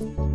Bye.